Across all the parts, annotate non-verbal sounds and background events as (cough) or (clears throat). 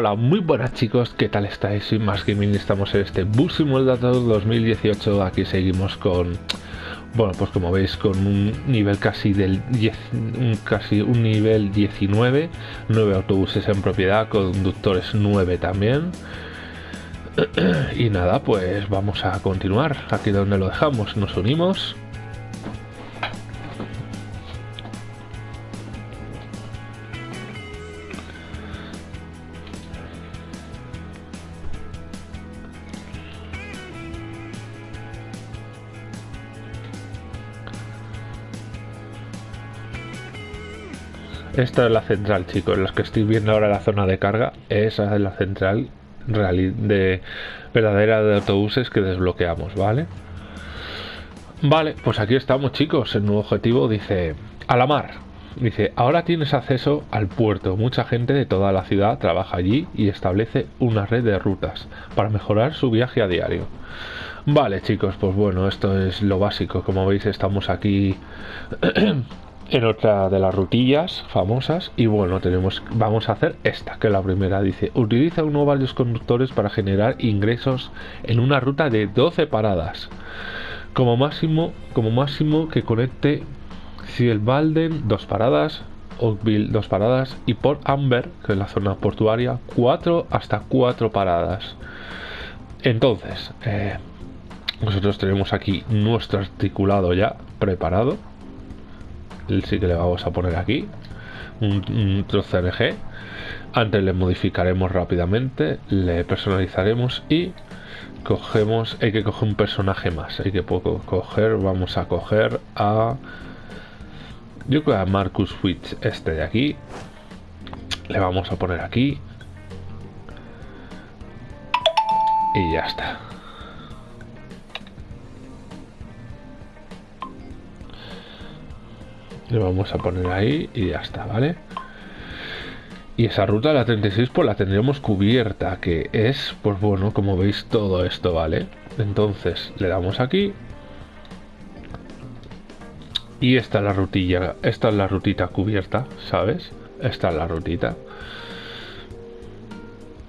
Hola, muy buenas chicos, ¿qué tal estáis? Soy Más Gaming, estamos en este Bus Simulator 2018, aquí seguimos con, bueno, pues como veis, con un nivel casi del 10, un, casi un nivel 19, 9 autobuses en propiedad, conductores 9 también. (clears throat) Y nada, pues vamos a continuar, aquí donde lo dejamos, nos unimos. Esta es la central, chicos. Las que estoy viendo ahora la zona de carga, esa es la central de verdadera de autobuses que desbloqueamos, ¿vale? Vale, pues aquí estamos, chicos. El nuevo objetivo dice a la mar. Dice, ahora tienes acceso al puerto. Mucha gente de toda la ciudad trabaja allí y establece una red de rutas para mejorar su viaje a diario. Vale, chicos, pues bueno, esto es lo básico. Como veis, estamos aquí (clears throat) en otra de las rutillas famosas. Y bueno tenemos vamos a hacer esta que la primera dice utiliza uno o varios conductores para generar ingresos en una ruta de 12 paradas. Como máximo como máximo que conecte Balden dos paradas Oakville dos paradas y Port Amber que es la zona portuaria cuatro hasta cuatro paradas entonces eh, nosotros tenemos aquí nuestro articulado ya preparado sí que le vamos a poner aquí un, trozo CNG antes le modificaremos rápidamente le personalizaremos y cogemos hay que coger un personaje más hay que coger vamos a coger a yo creo a Marcus Witch este de aquí. Le vamos a poner aquí. Y ya está le vamos a poner ahí y ya está, ¿vale? Y esa ruta, la 36, pues la tendríamos cubierta, que es, pues bueno, como veis todo esto, ¿vale? Entonces, le damos aquí. Y esta es la rutilla, esta es la rutita cubierta, ¿sabes? Esta es la rutita.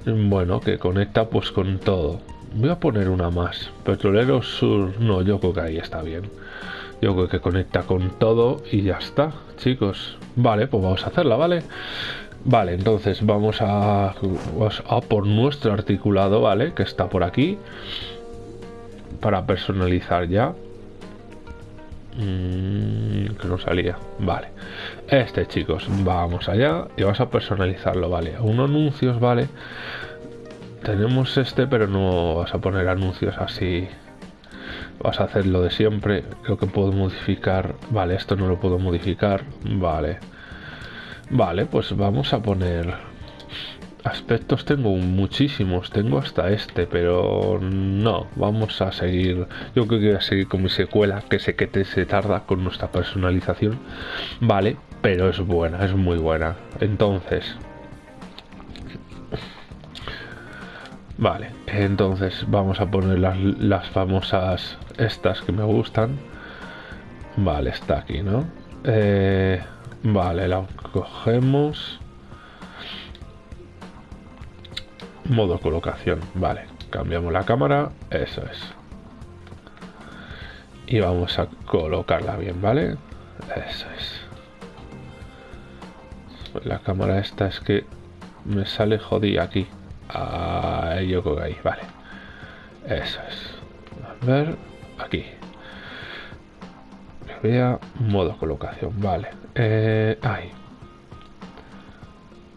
Bueno, que conecta pues con todo. Voy a poner una más. Petrolero Sur, no, yo creo que ahí está bien. Yo creo que conecta con todo y ya está, chicos. Vale, pues vamos a hacerla, ¿vale? Vale, entonces vamos a, a por nuestro articulado, ¿vale? Que está por aquí. Para personalizar ya. Mm, que no salía. Vale. Este, chicos. Vamos allá y vamos a personalizarlo, ¿vale? Unos anuncios, ¿vale? Tenemos este, pero no vas a poner anuncios así vas a hacer lo de siempre lo que puedo modificar vale esto no lo puedo modificar vale. Vale pues vamos a poner aspectos tengo muchísimos tengo hasta este pero no vamos a seguir yo creo que voy a seguir con mi secuela que sé que te, se tarda con nuestra personalización vale pero es buena es muy buena. Entonces Vale, entonces vamos a poner las, famosas estas que me gustan. Vale, está aquí, ¿no? Eh, vale, la cogemos. Modo colocación, vale. Cambiamos la cámara, eso es. Y vamos a colocarla bien, ¿vale? Eso es. La cámara esta es que me sale jodida aquí. Ahí yo creo que ahí, vale. Eso es. A ver, aquí. Vea modo colocación, vale. Eh, ahí.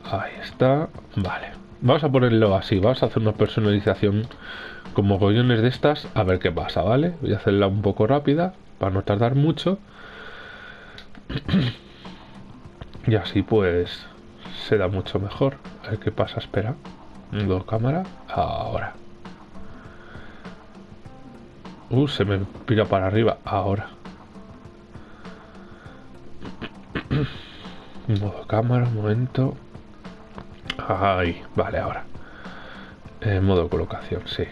Ahí está, vale. Vamos a ponerlo así, vamos a hacer una personalización como collones de estas, a ver qué pasa, ¿vale? Voy a hacerla un poco rápida, para no tardar mucho. (clears throat) y así pues se da mucho mejor. A ver qué pasa, espera. Dos cámara. Ahora. Uh, se me pira para arriba. Ahora. (clears throat) Modo cámara, un momento. Ahí, vale, ahora. Modo colocación, sí.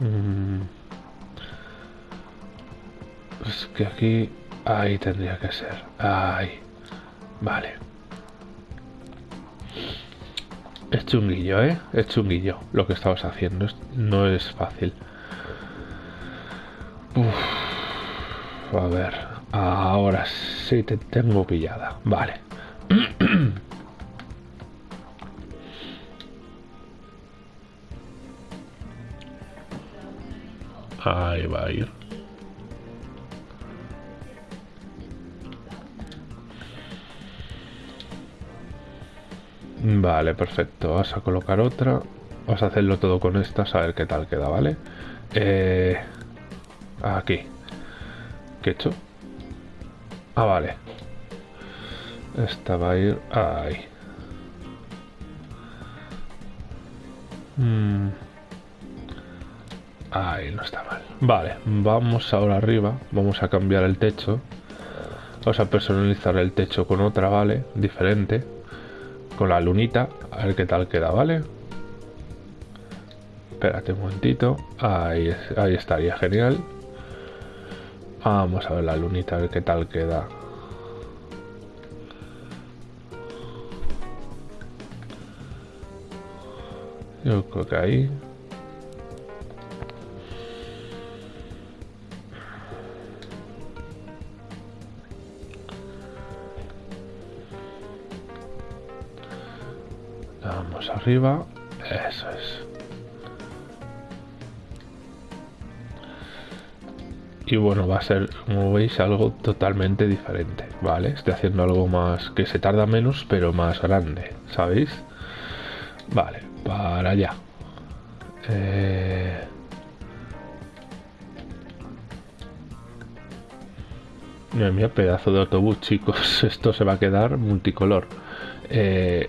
Mm. Es que aquí Ahí tendría que ser. Ahí. Vale. Es chunguillo, ¿eh? Es chunguillo lo que estabas haciendo. No es fácil. a ver. Ahora sí te tengo pillada. Vale. (clears throat) Ahí va a ir. Vale, perfecto. Vas a colocar otra. Vas a hacerlo todo con estas, a ver qué tal queda, ¿vale? Eh, aquí. ¿Qué he hecho? Ah, vale. Esta va a ir ahí. Mm. Ahí no está mal. Vale, vamos ahora arriba. Vamos a cambiar el techo. Vamos a personalizar el techo con otra, ¿vale? Diferente con la lunita, a ver qué tal queda, ¿vale? Espérate un momentito, ahí, ahí estaría genial. Vamos a ver la lunita, a ver qué tal queda. Yo creo que ahí arriba. Eso es. Y bueno, va a ser, como veis, algo totalmente diferente, ¿vale? Estoy haciendo algo más que se tarda menos, pero más grande, ¿sabéis? Vale, para allá. Eh... Mira, pedazo de autobús, chicos. (laughs) Esto se va a quedar multicolor. Eh,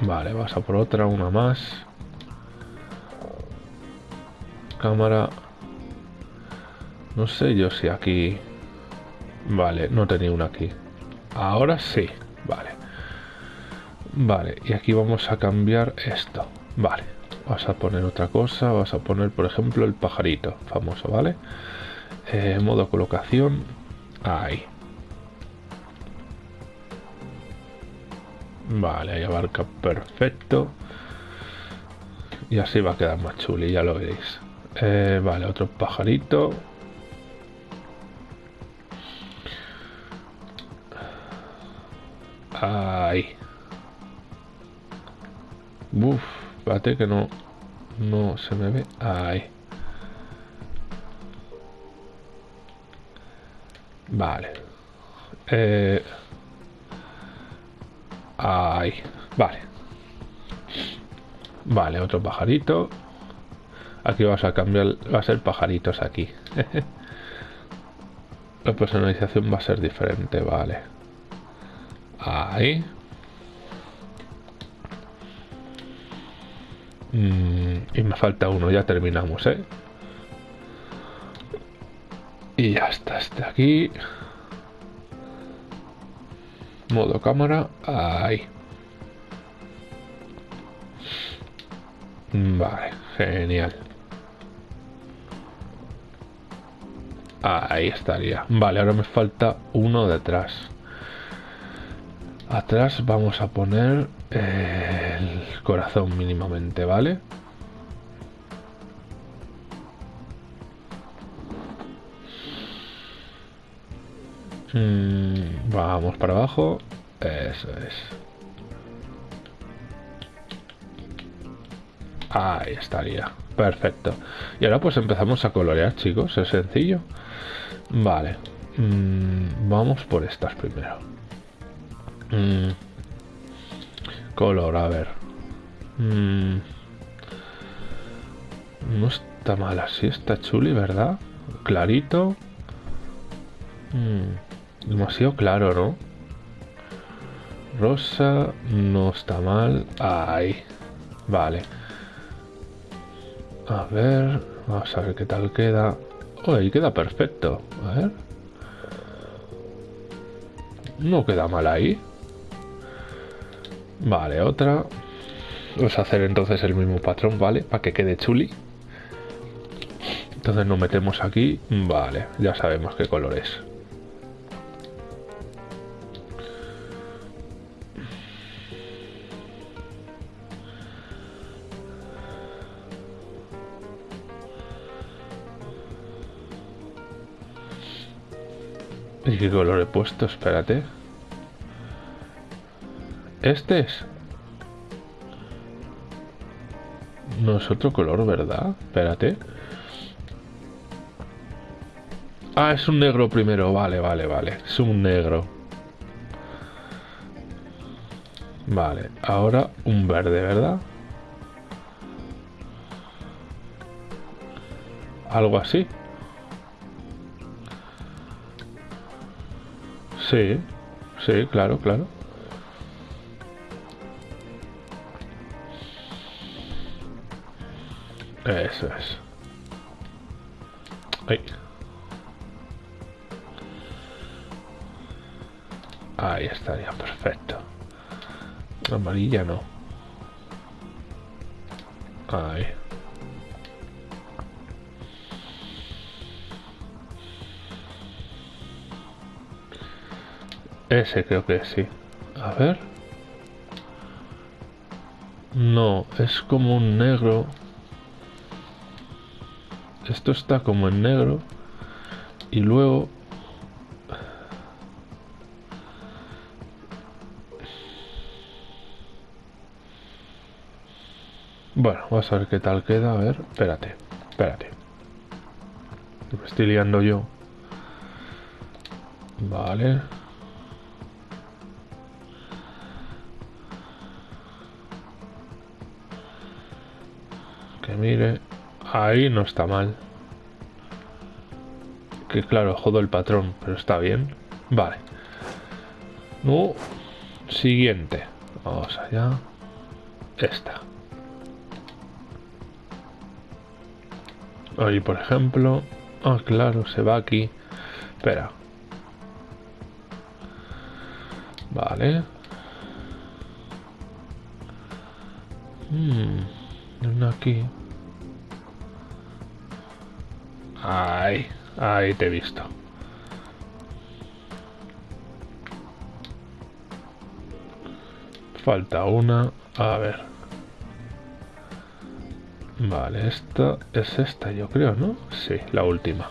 Vale, vas a por otra, una más. Cámara. No sé yo si aquí... Vale, no tenía una aquí. Ahora sí, vale. Vale, y aquí vamos a cambiar esto. Vale, vas a poner otra cosa. Vas a poner, por ejemplo, el pajarito famoso, ¿vale? Eh, modo colocación. Ahí. Vale, ahí abarca perfecto. Y así va a quedar más chuli, ya lo veréis. Eh, vale, otro pajarito. Ahí. Uf, espérate que no, no se me ve. Ahí. Vale. Eh, Ahí, vale. Vale, otro pajarito. Aquí vas a cambiar, va a ser pajaritos aquí. (laughs) La personalización va a ser diferente, vale. Ahí. Mm, y me falta uno, ya terminamos, ¿eh? Y ya está, este aquí. Modo cámara. Ahí. Vale, genial. Ahí estaría. Vale, ahora me falta uno detrás. Atrás vamos a poner el corazón mínimamente, ¿vale? Mm, vamos para abajo. Eso es. Ahí estaría. Perfecto. Y ahora pues empezamos a colorear, chicos. Es sencillo. Vale. Mm, vamos por estas primero. Mm, color, a ver. no está mal así. Está chuli, ¿verdad? Clarito. Demasiado claro, ¿no? Rosa no está mal. Ahí. Vale. A ver. Vamos a ver qué tal queda. Oh, ahí queda perfecto. A ver. No queda mal ahí. Vale, otra. Vamos a hacer entonces el mismo patrón, ¿vale? Para que quede chuli. Entonces nos metemos aquí. Vale, ya sabemos qué color es. ¿Y qué color he puesto? Espérate. ¿Este es? No es otro color, ¿verdad? Espérate. Ah, es un negro primero. Vale, vale, vale. Es un negro. Vale, ahora un verde, ¿verdad? Algo así. Sí, sí, claro, claro. Eso es. Ahí. Ahí estaría, perfecto. Amarilla no. Ahí. Ese creo que sí. A ver. No, es como un negro. Esto está como en negro. Y luego... Bueno, vamos a ver qué tal queda. A ver, espérate, espérate. Me estoy liando yo. Vale. Mire. Ahí no está mal. Que claro, jodo el patrón, pero está bien. Vale. No. Siguiente. Vamos allá. Esta. Ahí, por ejemplo. Ah, claro, se va aquí. Espera. Vale. Hmm. aquí. Ahí, ahí te he visto. Falta una. A ver. Vale, esta es esta, yo creo, ¿no? Sí, la última.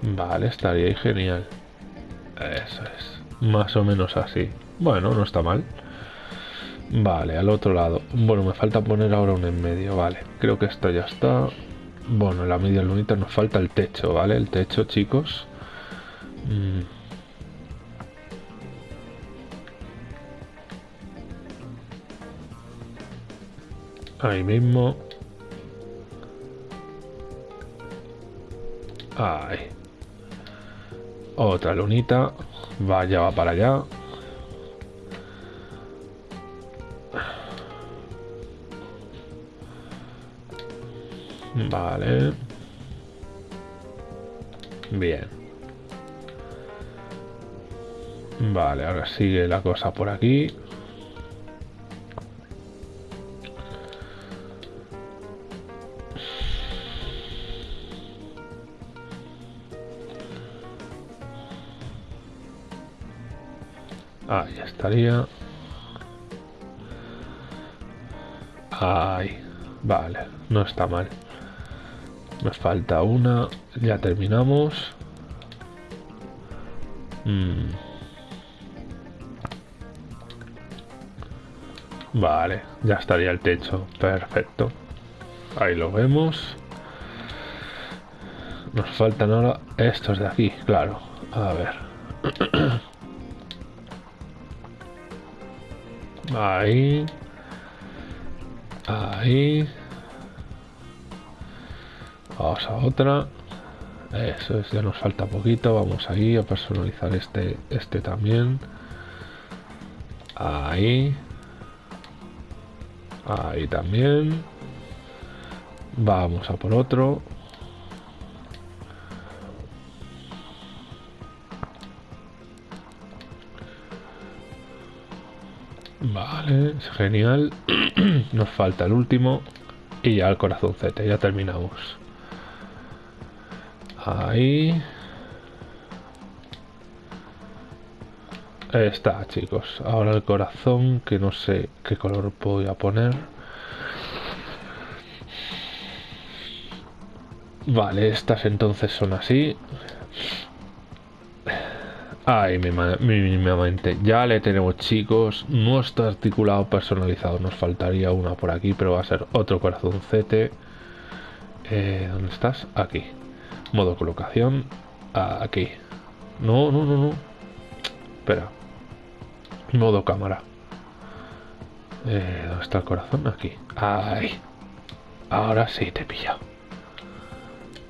Vale, estaría ahí genial. Eso es. Más o menos así. Bueno, no está mal. Vale, al otro lado. Bueno, me falta poner ahora un en medio, vale. Creo que esto ya está. Bueno, la media lunita nos falta el techo, ¿vale? El techo, chicos. Mm. Ahí mismo. Ahí. Otra lunita. Vaya, va para allá. Vale. Bien. Vale, ahora sigue la cosa por aquí. Ahí estaría. Ahí. Vale, no está mal. Me falta una. Ya terminamos. Mm. Vale, ya estaría el techo. Perfecto. Ahí lo vemos. Nos faltan ahora estos de aquí, claro. A ver. (clears throat) Ahí. Ahí. A otra. Eso es, ya nos falta poquito. Vamos ahí a personalizar este, este también. Ahí. Ahí también. Vamos a por otro. Vale, genial. (clears throat) Nos falta el último. Y ya el corazoncete, ya terminamos. Ahí. Está, chicos. Ahora el corazón, que no sé qué color voy a poner. Vale, estas entonces son así. Ay, mínimamente. Ya le tenemos, chicos. Nuestro articulado personalizado. Nos faltaría una por aquí, pero va a ser otro corazoncete. Eh, ¿Dónde estás? Aquí. Modo colocación. Aquí. No, no, no, no. Espera. Modo cámara. Eh, ¿Dónde está el corazón? Aquí. Ay. Ahora sí te pillo.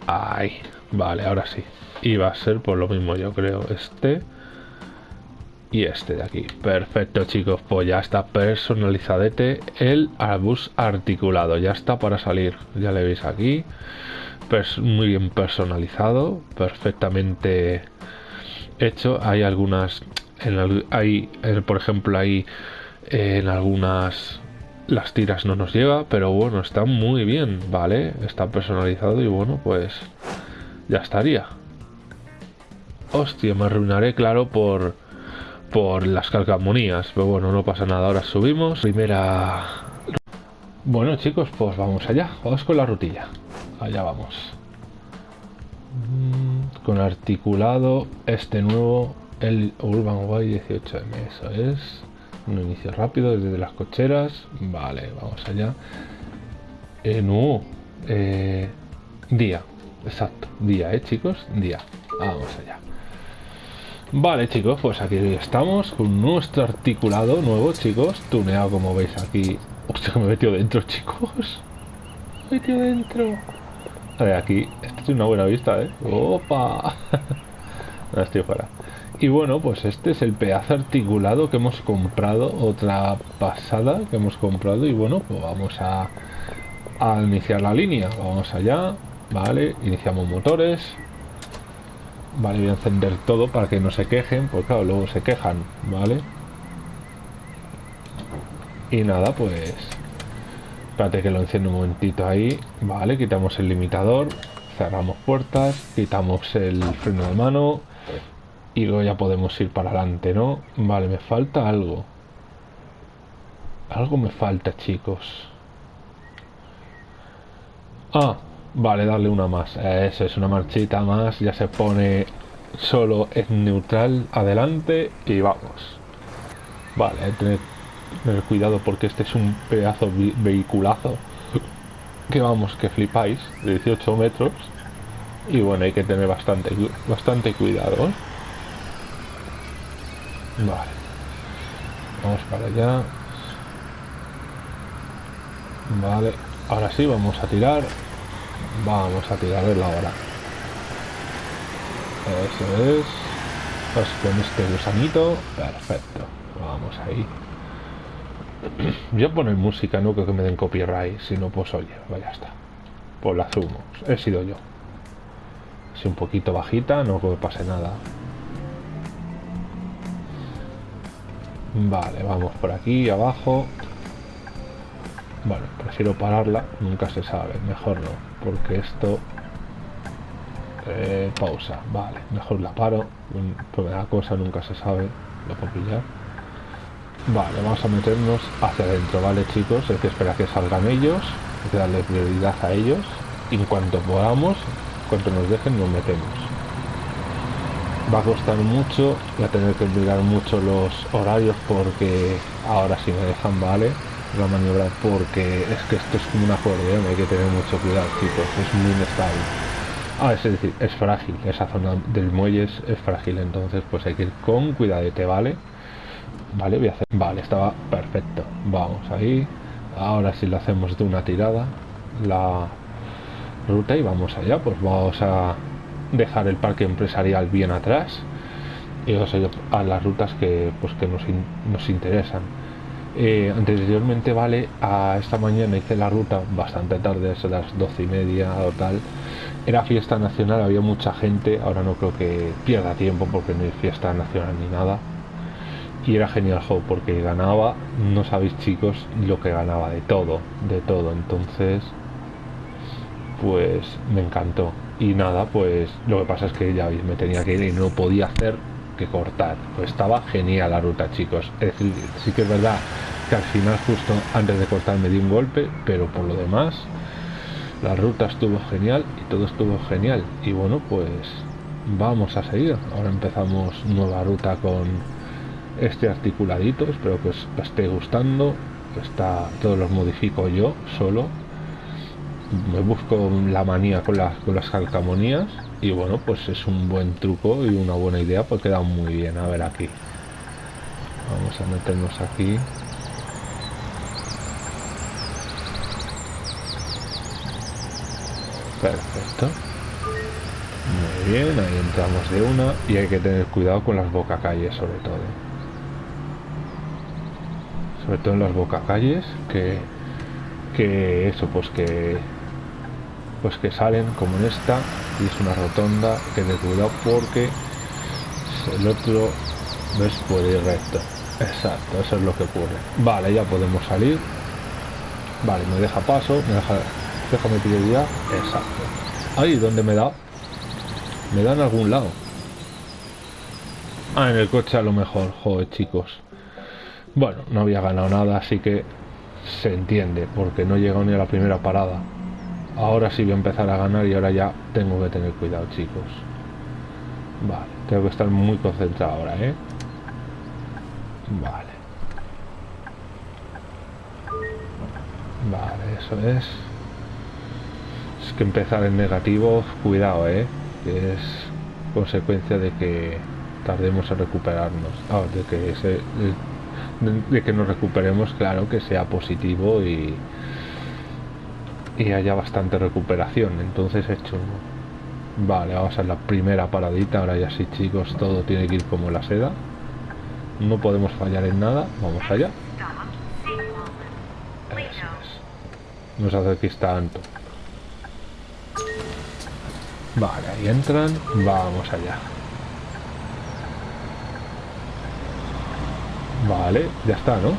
Ay. Vale, ahora sí. Y va a ser por lo mismo, yo creo. Este y este de aquí. Perfecto, chicos. Pues ya está personalizadete el arbus articulado. Ya está para salir. Ya le veis aquí. Muy bien personalizado. Perfectamente hecho. Hay algunas... En hay, por ejemplo, ahí en algunas las tiras no nos lleva, pero bueno, está muy bien, ¿vale? Está personalizado y bueno, pues ya estaría. Hostia, me arruinaré, claro, por por las calcamonías, pero bueno, no pasa nada. Ahora subimos. Primera... Bueno, chicos, pues vamos allá. Vamos con la rutilla. Allá vamos. Con articulado este nuevo, el Urban Way 18M. Eso es. Un inicio rápido desde las cocheras. Vale, vamos allá. Eh, no. Eh, día. Exacto. Día, ¿eh, chicos? Día. Vamos allá. Vale chicos, pues aquí estamos con nuestro articulado nuevo chicos, tuneado como veis aquí. Hostia, me he metido dentro (laughs) chicos. Me dentro. A ver, aquí, esto es una buena vista, ¿eh? ¡Opa! (laughs) estoy fuera. Y bueno, pues este es el pedazo articulado que hemos comprado, otra pasada que hemos comprado y bueno, pues vamos a, a iniciar la línea. Vamos allá, vale, iniciamos motores, Vale, voy a encender todo para que no se quejen, porque claro, luego se quejan, ¿vale? Y nada, pues... Espérate que lo enciendo un momentito ahí. Vale, quitamos el limitador, cerramos puertas, quitamos el freno de mano y luego ya podemos ir para adelante, ¿no? Vale, me falta algo. Algo me falta, chicos. Ah, Vale, darle una más. Eso es una marchita más. Ya se pone solo en neutral adelante y vamos. Vale, tener, cuidado porque este es un pedazo vehiculazo. Que vamos, que flipáis. De 18 metros. Y bueno, hay que tener bastante, bastante cuidado. ¿eh? Vale. Vamos para allá. Vale. Ahora sí, vamos a tirar. Vamos a tirarle la hora. Eso es. Pues con este gusanito. Perfecto. Vamos ahí. (clears throat) Yo poner música, no creo que me den copyright. Si no, pues oye, vaya está. Pues la sumo. He sido yo. Si un poquito bajita, no creo que pase nada. Vale, vamos por aquí abajo. Bueno, prefiero pararla, nunca se sabe, mejor no, porque esto... Eh, pausa, vale, mejor la paro, pues la cosa nunca se sabe, lo puedo pillar. Vale, vamos a meternos hacia adentro, ¿vale chicos? Hay que esperar que salgan ellos, hay que darle prioridad a ellos, y en cuanto podamos, cuanto nos dejen, nos metemos. Va a costar mucho, voy a tener que mirar mucho los horarios porque ahora sí me dejan, ¿vale? la maniobra porque es que esto es como una acordeón, hay que tener mucho cuidado chicos, es muy inestable. Ah, es decir, es frágil, esa zona del muelle es, frágil, entonces pues hay que ir con cuidadete, ¿vale? Vale, voy a hacer... Vale, estaba perfecto. Vamos ahí. Ahora si lo hacemos de una tirada, la ruta y vamos allá, pues vamos a dejar el parque empresarial bien atrás y vamos a a las rutas que pues que nos, nos interesan eh, anteriormente, vale, a esta mañana hice la ruta bastante tarde, a las doce y media o tal. Era fiesta nacional, había mucha gente, ahora no creo que pierda tiempo porque no hay fiesta nacional ni nada. Y era genial juego porque ganaba, no sabéis chicos, lo que ganaba de todo, de todo. Entonces, pues me encantó. Y nada, pues lo que pasa es que ya me tenía que ir y no podía hacer que cortar. Pues estaba genial la ruta, chicos. Es decir, sí que es verdad que al final, justo antes de cortar, me di un golpe, pero por lo demás, La ruta estuvo genial y todo estuvo genial. Y bueno, pues vamos a seguir. Ahora empezamos nueva ruta con este articuladito. Espero que os esté gustando. Está, todos los modifico yo solo. Me busco la manía con las, con las calcamonías. Y bueno, pues es un buen truco y una buena idea porque queda muy bien. A ver aquí. Vamos a meternos aquí. Perfecto. Muy bien, ahí entramos de una y hay que tener cuidado con las bocacalles sobre todo. Sobre todo en las bocacalles que que eso pues que pues que salen como en esta y es una rotonda que tener cuidado porque el otro ves puede ir recto exacto eso es lo que ocurre vale ya podemos salir vale me deja paso me deja Déjame prioridad. Exacto. Ahí, donde me da? Me da en algún lado. Ah, en el coche a lo mejor. Joder, chicos. Bueno, no había ganado nada, así que se entiende, porque no llegado ni a la primera parada. Ahora sí voy a empezar a ganar y ahora ya tengo que tener cuidado, chicos. Vale, tengo que estar muy concentrado ahora, ¿eh? Vale. Vale, eso es que empezar en negativo, cuidado, ¿eh? Es consecuencia de que tardemos en recuperarnos. Ah, de que se, de, que nos recuperemos, claro, que sea positivo y, y haya bastante recuperación. Entonces he hecho... Vale, vamos a la primera paradita. Ahora ya sí, chicos, todo tiene que ir como la seda. No podemos fallar en nada. Vamos allá. No se hace que tanto. Vale, ahí entran. Vamos allá. Vale, ya está, ¿no?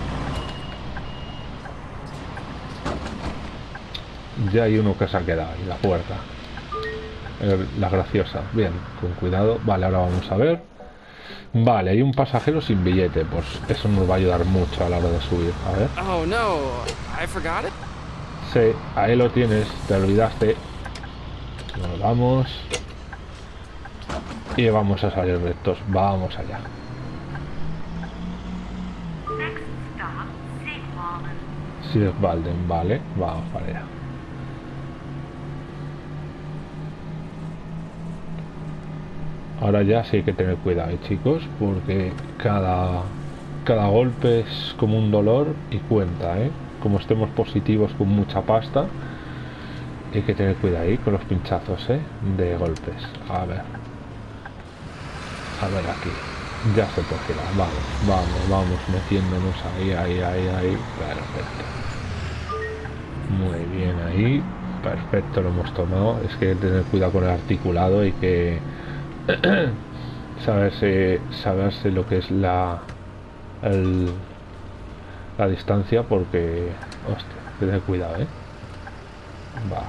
Ya hay uno que se ha quedado en la puerta. La graciosa. Bien, con cuidado. Vale, ahora vamos a ver. Vale, hay un pasajero sin billete. Pues eso nos va a ayudar mucho a la hora de subir. A ver. Oh, no. I forgot it. Sí, ahí lo tienes. Te olvidaste. Nos vamos. Y vamos a salir rectos. Vamos allá. Valden, vale. Vamos para allá. Ahora ya sí hay que tener cuidado, ¿eh, chicos, porque cada, cada golpe es como un dolor y cuenta, ¿eh? Como estemos positivos con mucha pasta, hay que tener cuidado ahí con los pinchazos ¿eh? de golpes. A ver. A ver aquí. Ya se girar. Vamos, vamos, vamos metiéndonos ahí, ahí, ahí, ahí. Perfecto. Muy bien ahí. Perfecto, lo hemos tomado. Es que tener cuidado con el articulado y que (clears throat) saberse, saberse lo que es la el, la distancia porque hostia, tener cuidado, eh. Va.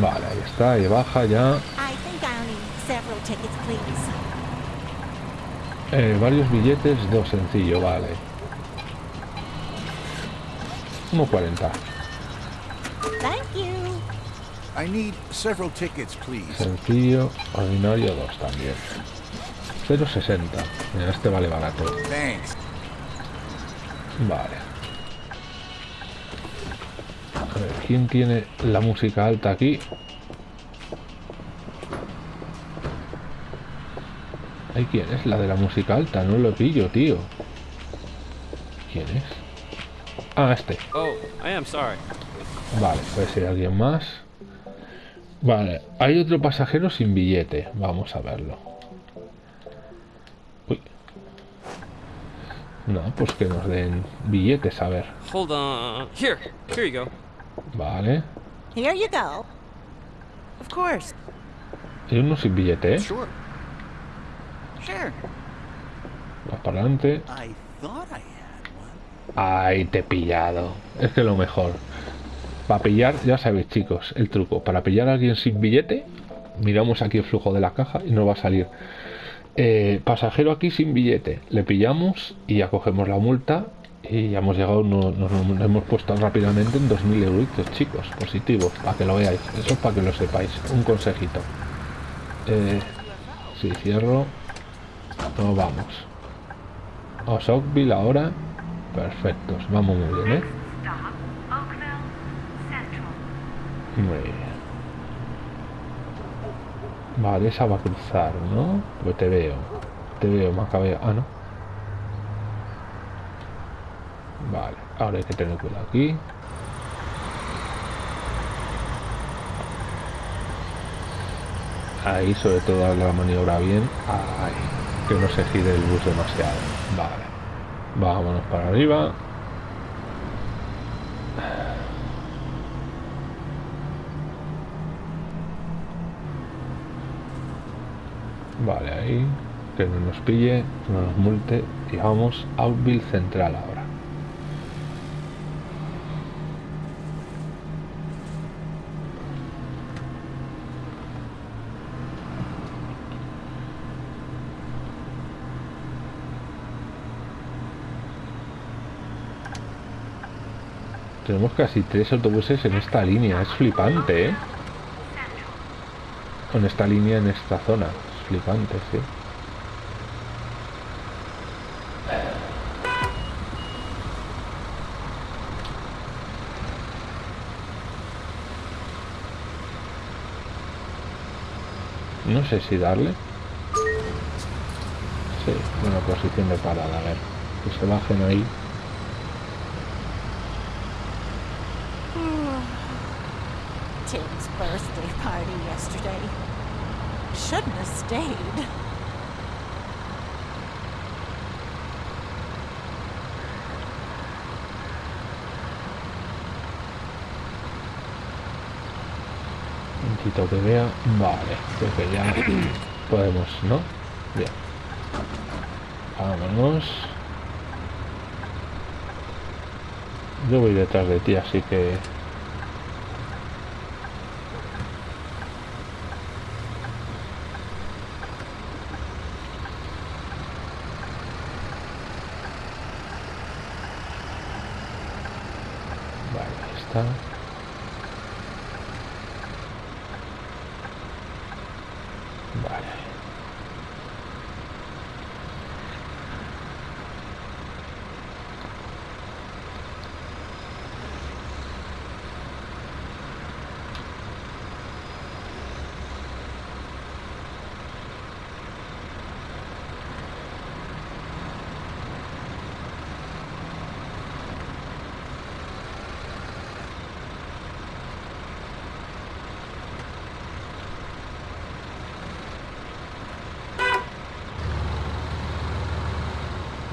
Vale, ahí está, y baja ya. Eh, varios billetes, dos sencillo, vale. 1.40. I need several tickets, please. Sencillo, ordinario, dos también. 0.60. Mira, este vale barato. Thanks. Vale. A ver, ¿quién tiene la música alta aquí? ¿Hay quién es? La de la música alta, no lo pillo, tío. ¿Quién es? Ah, este. Oh, I am sorry. Vale, puede ser alguien más. Vale, hay otro pasajero sin billete. Vamos a verlo. Uy. No, pues que nos den billetes, a ver. Hold on. Here, here you go. Vale. Here you go. Of course. Hay uno sin billete, ¿eh? Sure. Va para adelante. Ay, te he pillado. Es que lo mejor. Para pillar, ya sabéis, chicos, el truco. Para pillar a alguien sin billete, miramos aquí el flujo de la caja y nos va a salir Eh, pasajero aquí sin billete. Le pillamos y ya cogemos la multa y ya hemos llegado, no- nos, hemos puesto rápidamente en 2.000 euritos, chicos, positivos, para que lo veáis. Eso es para que lo sepáis. Un consejito. Eh, si cierro, nos vamos. A Oakville ahora. Perfectos, vamos muy bien, ¿eh? Muy. Vale, esa va a cruzar, ¿no? Pues te veo. Te veo, Macabeo. Ah, no. Vale, ahora hay que tener cuidado aquí. Ahí, sobre todo, la maniobra bien. Ay, que no se gire el bus demasiado. Vale. Vámonos para arriba. Vale, ahí. Que no nos pille, no nos multe. Y vamos a Outville Central ahora. Tenemos casi tres autobuses en esta línea. Es flipante, ¿eh? En esta línea, en esta zona. Es flipante, sí. No sé si darle. Sí, buena posición de parada, a ver. Que se bajen ahí. Yesterday. Shouldn't have stayed. Que vea. Vale, creo que ya podemos, ¿no? Bien. Vámonos. Yo voy detrás de ti, así que... Vale, ahí está. Vale.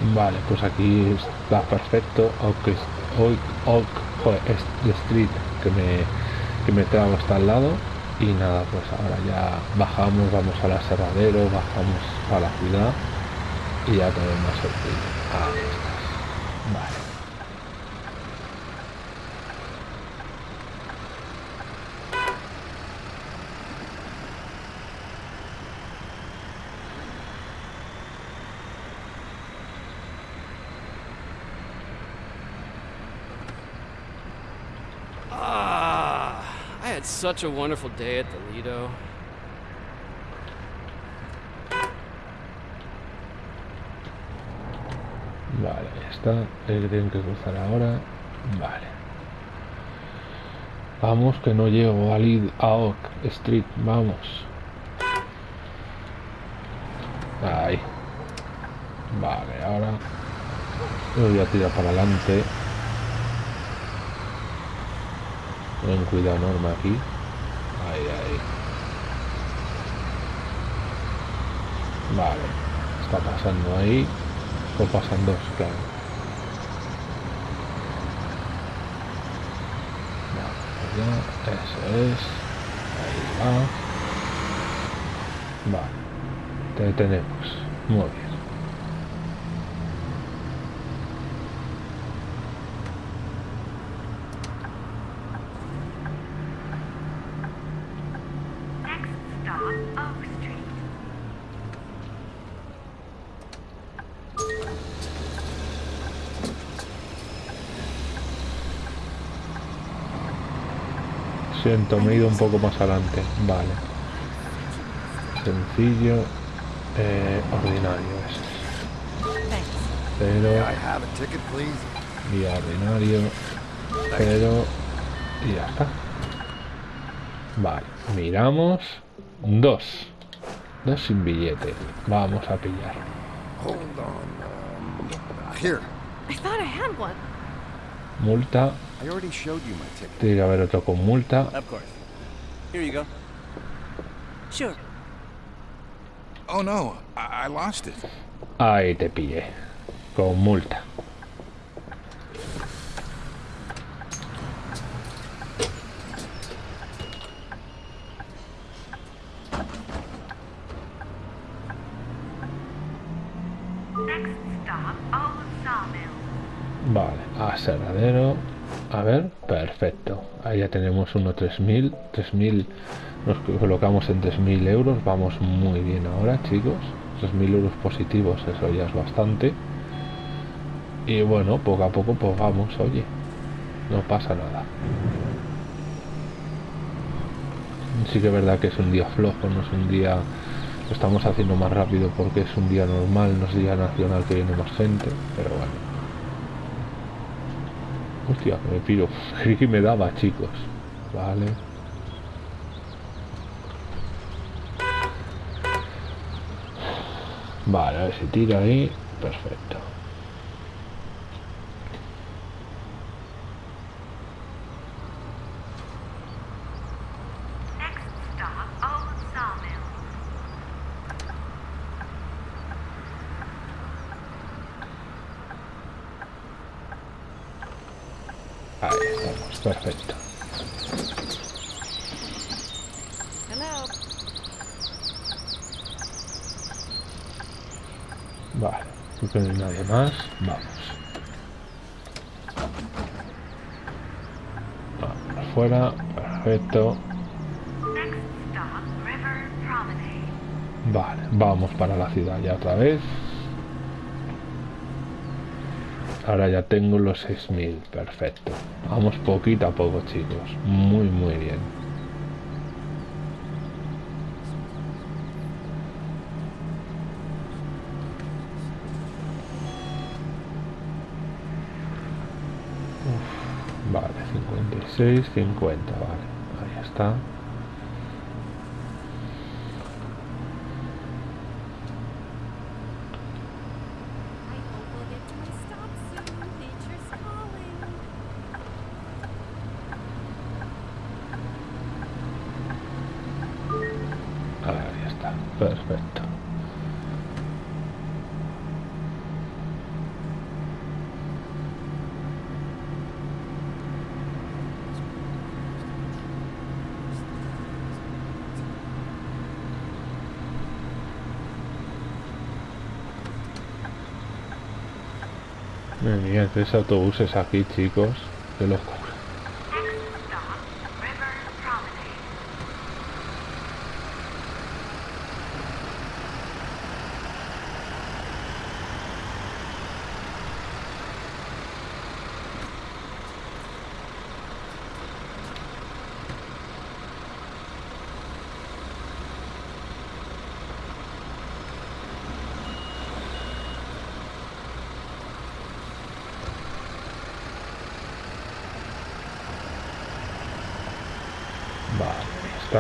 Vale, pues aquí está perfecto. Oak, Oak, Oak joder, Street que me, que me trago hasta al lado. Y nada, pues ahora ya bajamos, vamos al aserradero, bajamos a la ciudad y ya tenemos sencillo. Ahí estás. Vale. Ah, I had such a wonderful day at the Lido. Vale, ya está. Que tienen que cruzar ahora. Vale. Vamos, que no llego a, a Oak Street. Vamos. Ahí. Vale, ahora me voy a tirar para adelante. Ten cuidado enorme aquí. Ahí, ahí. Vale. Está pasando ahí. O pasan dos, claro. Vale, ya, eso es. Ahí va. Vale. Te detenemos. Muy bien. Siento, me he ido un poco más adelante. Vale. Sencillo. Eh, ordinario please? Y ordinario. Cero. Y ya está. Vale. Miramos. Dos. Dos sin billete. Vamos a pillar. Hold on. Um, here. I thought I had one. Multa. I already showed you my ticket. Tiene que haber otro con multa. Of course. Here you go. Sure. Oh no, I, I lost it. Ahí te pillé. Con multa. A ver, perfecto. Ahí ya tenemos uno 3000. 3000 nos colocamos en 3000 euros. Vamos muy bien ahora, chicos. 3000 euros positivos, eso ya es bastante. Y bueno, poco a poco, pues vamos, oye. No pasa nada. Sí que es verdad que es un día flojo, no es un día. Estamos haciendo más rápido porque es un día normal, no es día nacional que viene más gente, pero bueno. Hostia, me piro. Que (laughs) me daba, chicos. Vale. Vale, a ver si tira ahí. Perfecto. Ahí estamos, perfecto. Vale, no hay nadie más. Vamos. Vamos, afuera, perfecto. Next stop, River Promenade. Vale, vamos para la ciudad ya otra vez. Ahora ya tengo los 6000, perfecto. Vamos poquito a poco, chicos. Muy, muy bien. Uf, vale, 56, 50, vale. Ahí está. Tres autobuses aquí, chicos.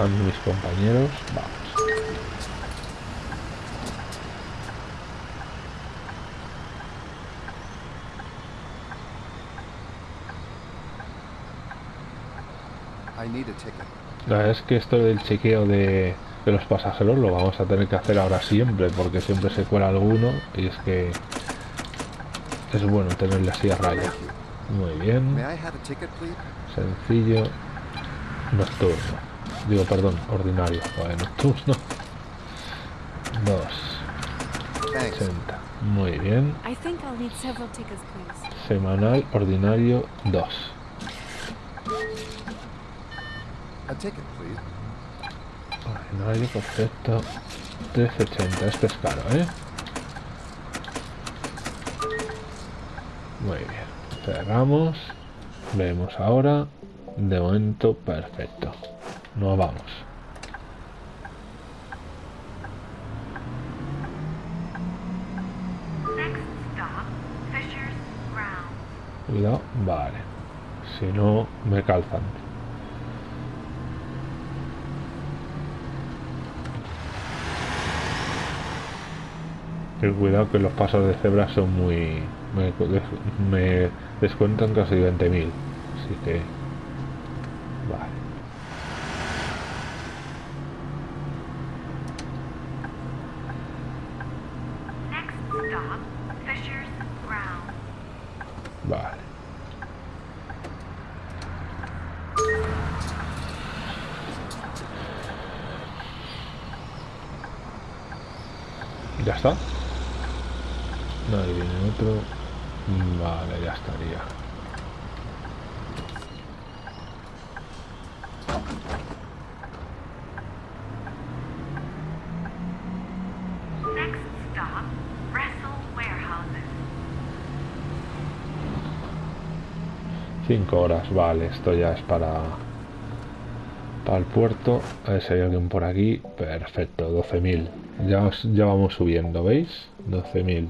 Están mis compañeros. Vamos. La verdad es que esto del chequeo de, de los pasajeros lo vamos a tener que hacer ahora siempre, porque siempre se cuela alguno y es que es bueno tenerle así a raya. Muy bien, sencillo, nocturno. Digo, perdón, ordinario, joder, nocturno. Dos, Thanks. 60. Muy bien. I think I'll need several tickets, please. Semanal, ordinario, 2. A ticket, please. Ordinario, perfecto. 380, este es caro, ¿eh? Muy bien. Cerramos. Vemos ahora. De momento, perfecto. Nos vamos. Cuidado, vale. Si no, me calzan. Ten cuidado que los pasos de cebra son muy... Me, me descuentan casi 20.000. Así que... 5 horas. Vale, esto ya es para, para el puerto. A ver si hay alguien por aquí. Perfecto, 12.000. Ya, ya vamos subiendo, ¿veis? 12.000.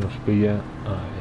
nos pilla. Ahí.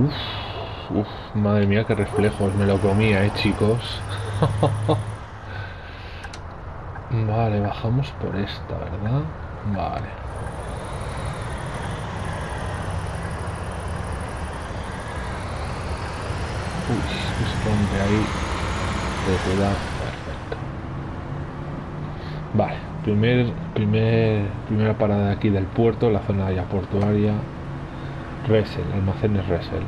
Uf, uf, madre mía, qué reflejos, me lo comía, eh, chicos. (laughs) vale, bajamos por esta, ¿verdad? Vale. Uy, rompe ahí. De cuidado, perfecto. Vale, primer, primer, primera parada aquí del puerto, la zona ya portuaria. Resel, almacenes Resel,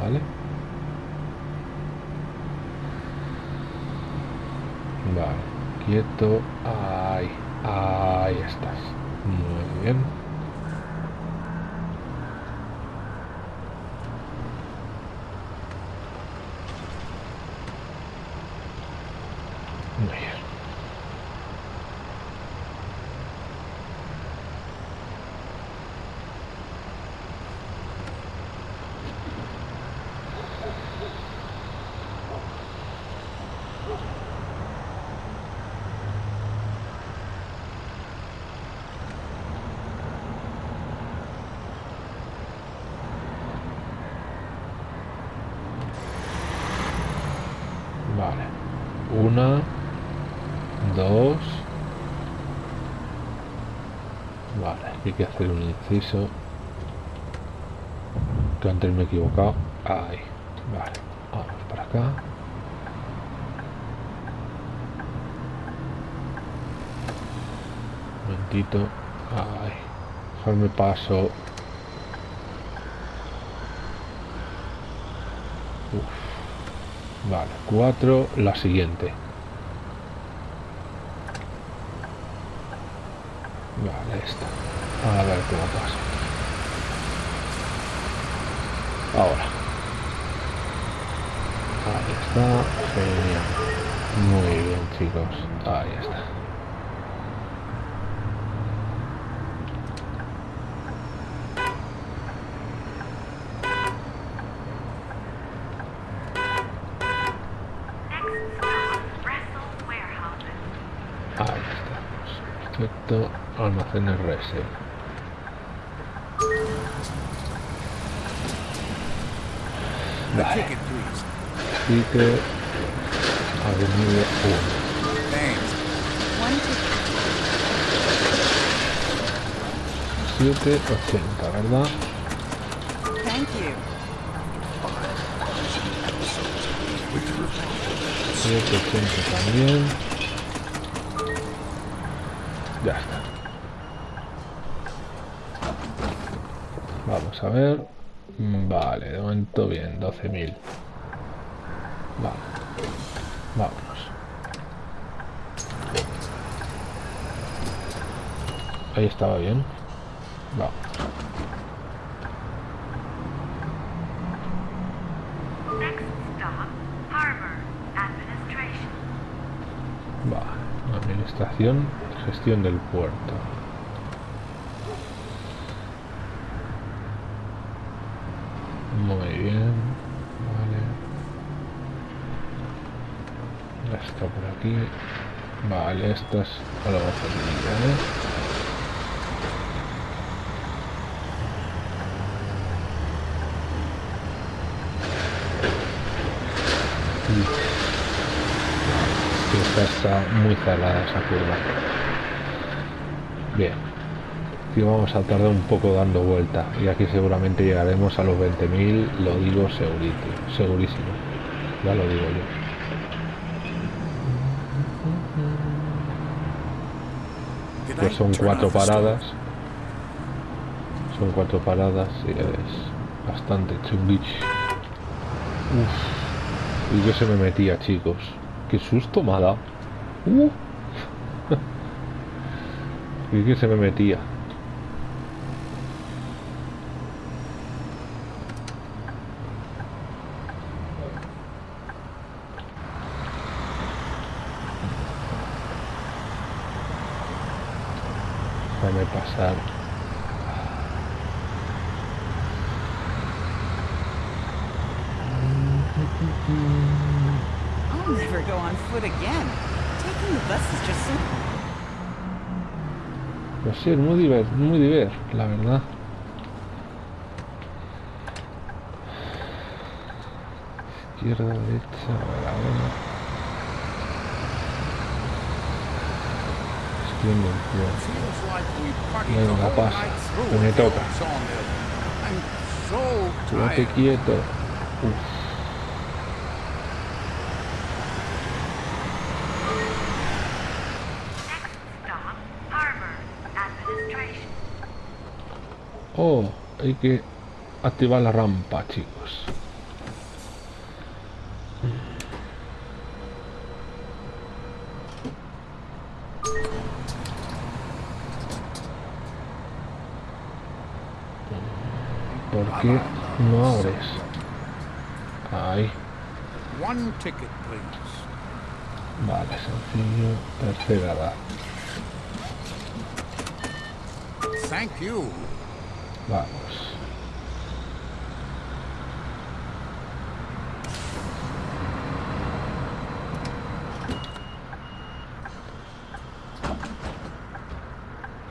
¿vale? Vale, quieto, ahí, ahí estás. Muy bien. Muy bien. Vale. Una, dos. Vale, aquí hay que inciso. Que antes me he equivocado. Ahí. Vale, vamos para acá. Un momentito. Ay, dejarme paso. Uf. Vale, cuatro, la siguiente. Vale, esta. A ver cómo pasa. Ahora. Ahí está. Genial. Muy bien, chicos. Ahí está. Ahí estamos. Perfecto. Almacenes Vale. Así que... Avenida 1. Thanks. One ticket. 780, ¿verdad? Thank you. 780 también. Ya está. Vamos a ver. Mm, Vale, de momento bien, 12.000. Vale. Vámonos. Ahí estaba bien. Vale. Administración, gestión del puerto. Muy bien. Vale. Ya está por aquí. Vale, estas a la batería, ¿eh? que esta está muy cerrada esa curva. Bien. Aquí vamos a tardar un poco dando vuelta. Y aquí seguramente llegaremos a los 20.000, lo digo segurito, segurísimo. Ya lo digo yo. Pues son cuatro paradas. Son cuatro paradas y es bastante chunguich. Uf. Y que se me metía, chicos. Qué susto me ha dado. Uh. y que se me metía. Déjame pasar. Sí, es muy divert, muy divert, la verdad. Izquierda, derecha, a ver we partied Venga, pasa, que me toca. Quédate quieto. Uf. Oh, hay que activar la rampa, chicos. ¿Por qué no abres? Ahí. One ticket, please. Vale, sencillo. Tercera edad. Thank you. Vamos.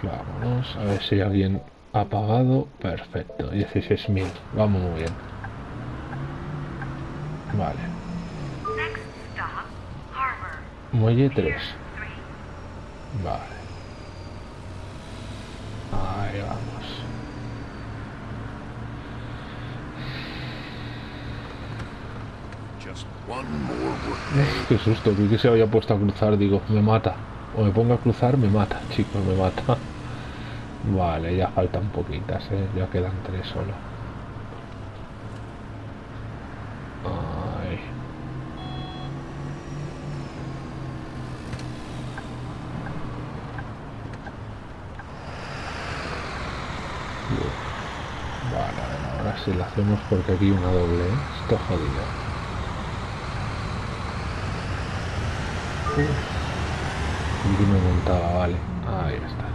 Vámonos, a ver si alguien ha pagado. Perfecto, 16.000. Vamos muy bien. Vale. Muelle Pier 3. 3. Vale. Ahí vamos. Qué susto, que se había puesto a cruzar, digo, me mata. O me pongo a cruzar, me mata, chicos, me mata. (laughs) Vale, ya faltan poquitas, ¿eh? ya quedan tres solo. Ay. Vale, ahora sí la hacemos porque aquí una doble, ¿eh? Esto es Y me montaba, vale. Ahí está.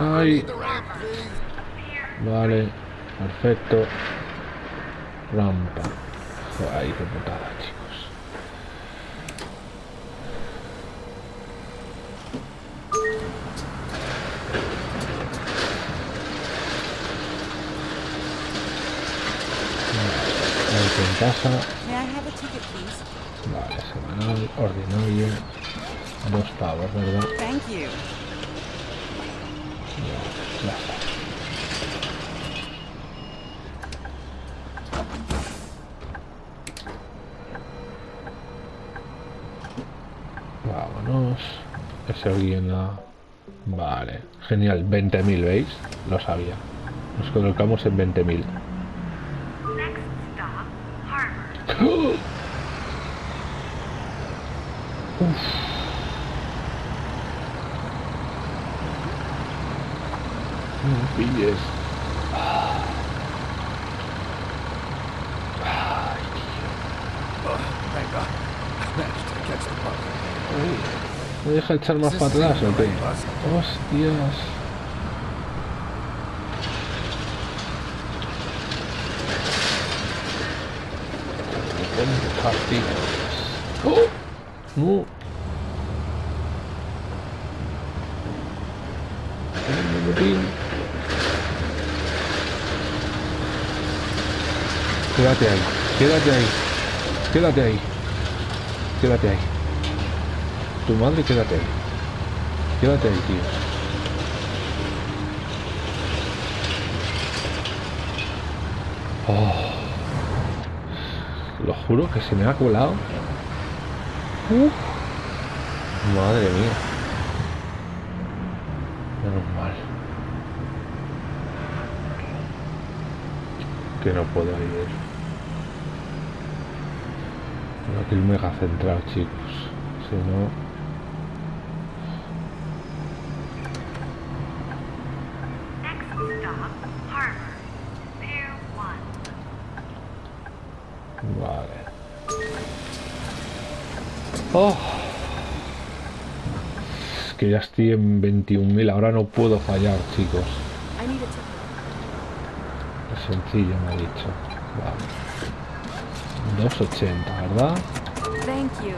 Ay, vale, perfecto. Rampa. Ay, qué putada, chicos. Vale, en casa. Vale, semanal, ordinario. Dos pavos, ¿verdad? Thank you. Ya, ya está. Vámonos. Ese alguien la... Vale, genial. 20.000, ¿veis? Lo sabía. Nos colocamos en 20.000. Next stop, Harbor. No me pilles. Oh, thank God. I managed to catch the bug. ¿Me deja echar más para atrás o qué? Hostias. ¡Oh! No. El botín. Quédate ahí, quédate ahí, quédate ahí, quédate ahí. Tu madre, quédate ahí. Quédate ahí, tío. Oh. Lo juro que se me ha colado. Uf. Madre mía. Menos mal. Que no puedo ir. Tengo que ir mega centrado, chicos. Si no... Oh. Es que ya estoy en 21.000, ahora no puedo fallar, chicos. Es sencillo, me ha dicho. Vale. 2.80, ¿verdad? Thank you.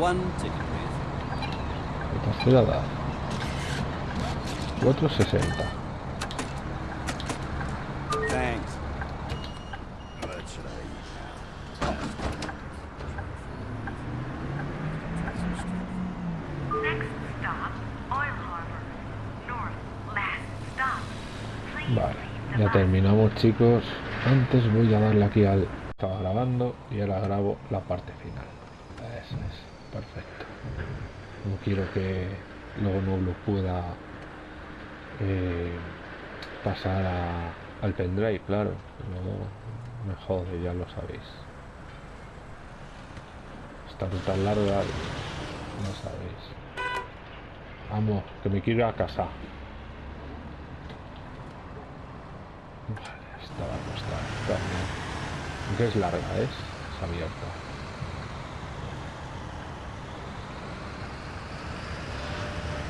One ticket, please. ¿Qué te has dar? 4.60. Thanks. What should I eat Next stop, Oil Harbor. North, last stop. Please Vale, leave the ya bus. terminamos, chicos. Antes voy a darle aquí al... Estaba grabando y ahora grabo la parte final. Eso es, perfecto. No quiero que luego no lo pueda eh, pasar al pendrive, claro. Luego me jode, ya lo sabéis. Esta ruta larga, no sabéis. Vamos, que me quiero a casa abierta. Es larga, ¿ves? Es abierta.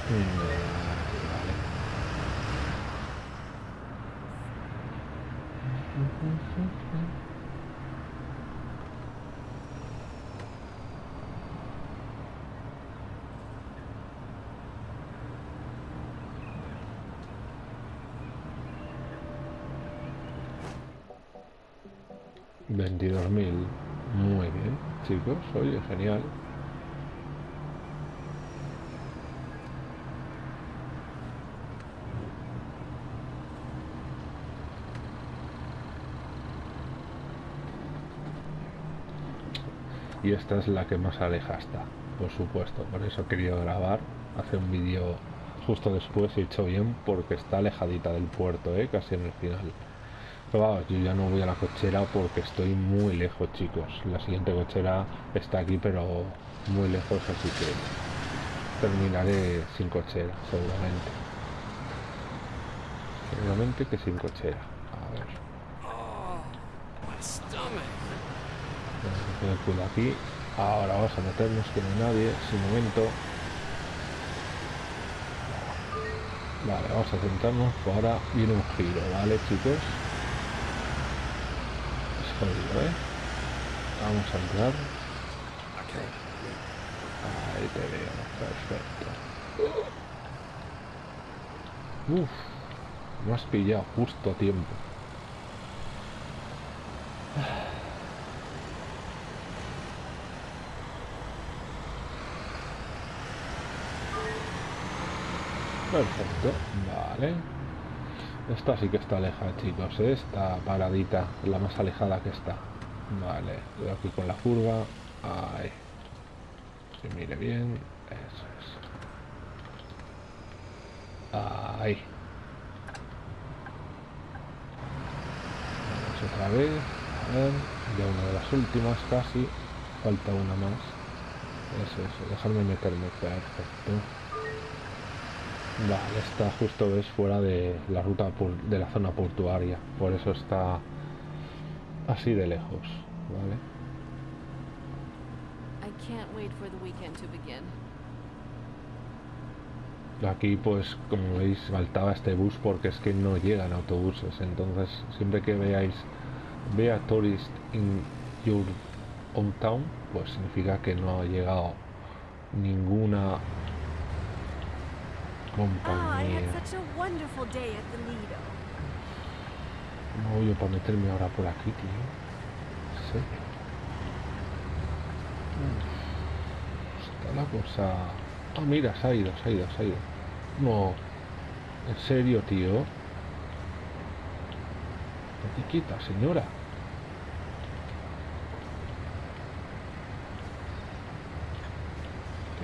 Eh, 22.000. Muy bien, chicos. Oye, genial. Y esta es la que más aleja está, por supuesto. Por eso he querido grabar, hacer un vídeo justo después y he hecho bien porque está alejadita del puerto, ¿eh? casi en el final. Pero vamos, yo ya no voy a la cochera porque estoy muy lejos, chicos. La siguiente cochera está aquí, pero muy lejos, así que terminaré sin cochera, seguramente. Seguramente que sin cochera. A ver, vamos a aquí. Ahora vamos a meternos que no hay nadie, sin momento. Vale, vamos a centrarnos. Ahora viene un giro, ¿vale, chicos? Jodido, ¿eh? Vamos a entrar. Okay. Ahí te veo, perfecto. Uf, me has pillado justo a tiempo. Perfecto, vale. Esta sí que está alejada, chicos. ¿eh? Está paradita, la más alejada que está. Vale, aquí con la curva. Ahí. Que mire bien. Eso es. Ahí. Vamos otra vez. A ver. Ya una de las últimas casi. Falta una más. Eso es. Dejarme meterme. Perfecto. Vale, está justo ves fuera de la ruta de la zona portuaria. Por eso está así de lejos. Vale. Aquí pues como veis faltaba este bus porque es que no llegan autobuses entonces siempre que veáis vea tourist in your hometown pues significa que no ha llegado ninguna Ah, I compañía had such a wonderful day at the Lido. no voy a para meterme ahora por aquí tío Sí. Está la cosa ah mira se ha ido se ha ido se ha ido no en serio tío Estate quieta, señora.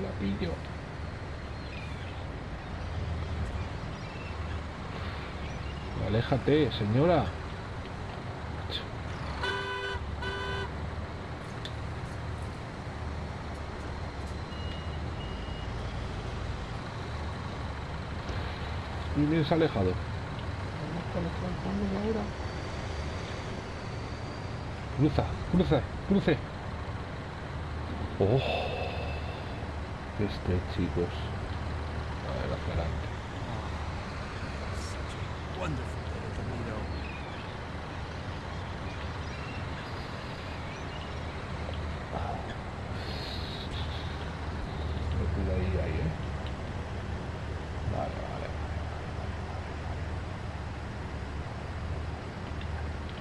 La pillo. Aléjate, señora. Y bien se ha alejado. Cruza, cruza, cruce. Oh. Este, chicos. A ver, adelante. Such a wonderful day at the Lido. Me cuida ahí, ahí. Vale, vale.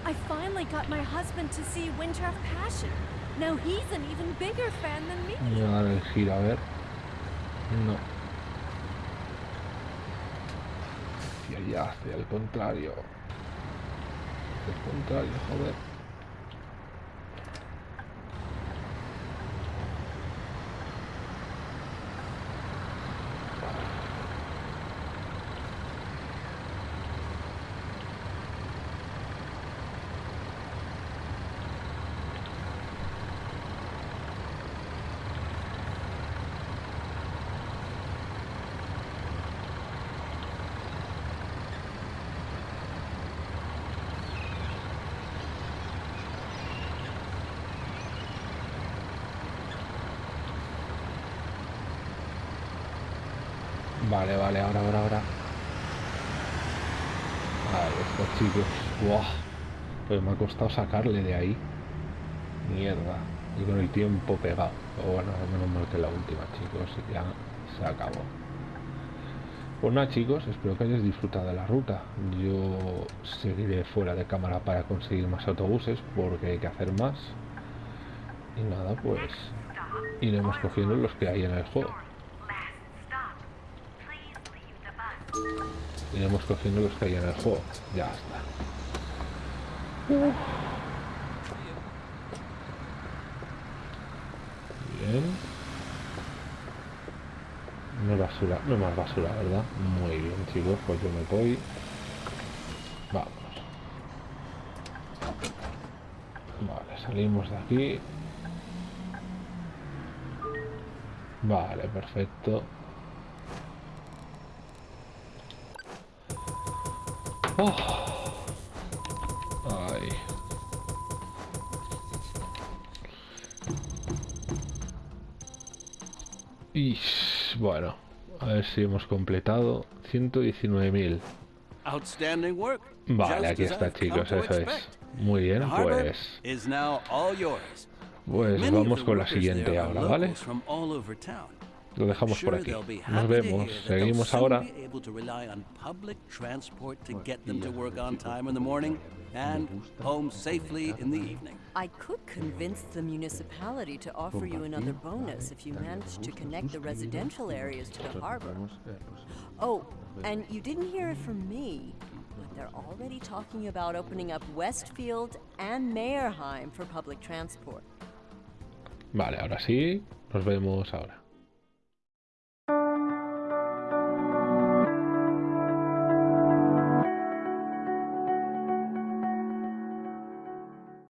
I finally got my husband to see Winter of Passion. Now he's an even bigger fan than me. Voy a dar el giro, a ver. No. Allá, hacia el contrario. El contrario, joder. Vale, vale, ahora, ahora, ahora. Ahí está, chicos. Buah. Pues me ha costado sacarle de ahí. Mierda. Y con el tiempo pegado. Pero bueno, menos mal que la última, chicos. Ya se acabó. Pues nada, chicos. Espero que hayáis disfrutado de la ruta. Yo seguiré fuera de cámara para conseguir más autobuses porque hay que hacer más. Y nada, pues iremos cogiendo los que hay en el juego. North. Last stop. Please leave the bus. Iremos cogiendo los que hay en el juego. Ya está. Bien. No basura, no más basura, ¿verdad? Muy bien, chicos, pues yo me voy. Vamos. Vale, salimos de aquí. Vale, perfecto. Oh. Ay. Y bueno, a ver si hemos completado 119.000. Outstanding work. Vale, aquí está, chicos, eso es. Muy bien, pues, pues vamos con la siguiente ahora, ¿vale? Lo dejamos por aquí. Nos vemos, seguimos ahora. be able to rely on public transport to get them to work on time in the morning and home safely in the evening. I could convince the municipality to offer you another bonus if you manage to connect the residential areas to the harbor. Oh, and you didn't hear it from me, but they're already talking about opening up Westfield and Mayerheim for public transport. Vale, ahora sí, nos vemos ahora.